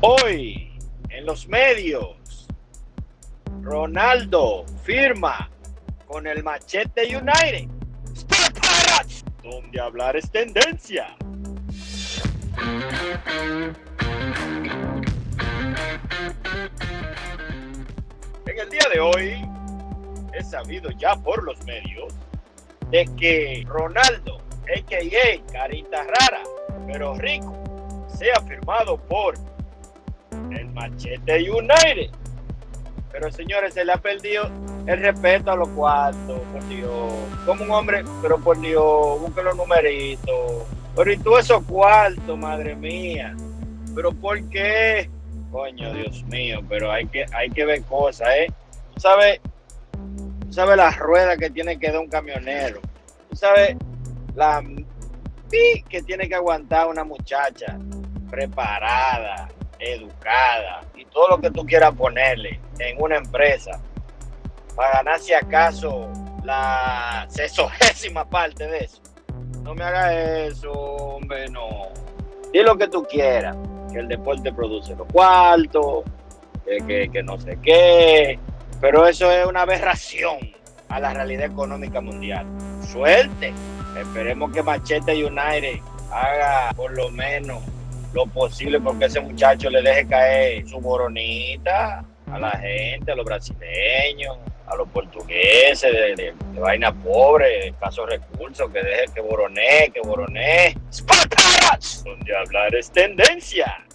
Hoy, en los medios, Ronaldo firma con el Machete United. Donde hablar es tendencia. En el día de hoy, es sabido ya por los medios de que Ronaldo, a.k.a. Carita Rara, pero rico, sea firmado por el Machete United. Pero señores, se le ha perdido el respeto a los cuartos, por Dios. Como un hombre, pero por Dios, busque los numeritos. Pero y tú esos cuartos, madre mía. Pero ¿por qué? Coño, Dios mío, pero hay que, hay que ver cosas, ¿eh? Tú sabes, tú sabes las ruedas que tiene que dar un camionero. Tú sabes la que tiene que aguantar una muchacha preparada, educada y todo lo que tú quieras ponerle en una empresa para ganar si acaso la sesogésima parte de eso. No me hagas eso, hombre, no. Di lo que tú quieras, que el deporte produce los cuartos, que, que no sé qué, pero eso es una aberración a la realidad económica mundial. Suerte. Esperemos que Machete United haga por lo menos lo posible porque ese muchacho le deje caer su boronita a la gente, a los brasileños, a los portugueses de, vaina pobre, caso recursos, que deje que boroné, que boroné. Donde hablar es tendencia.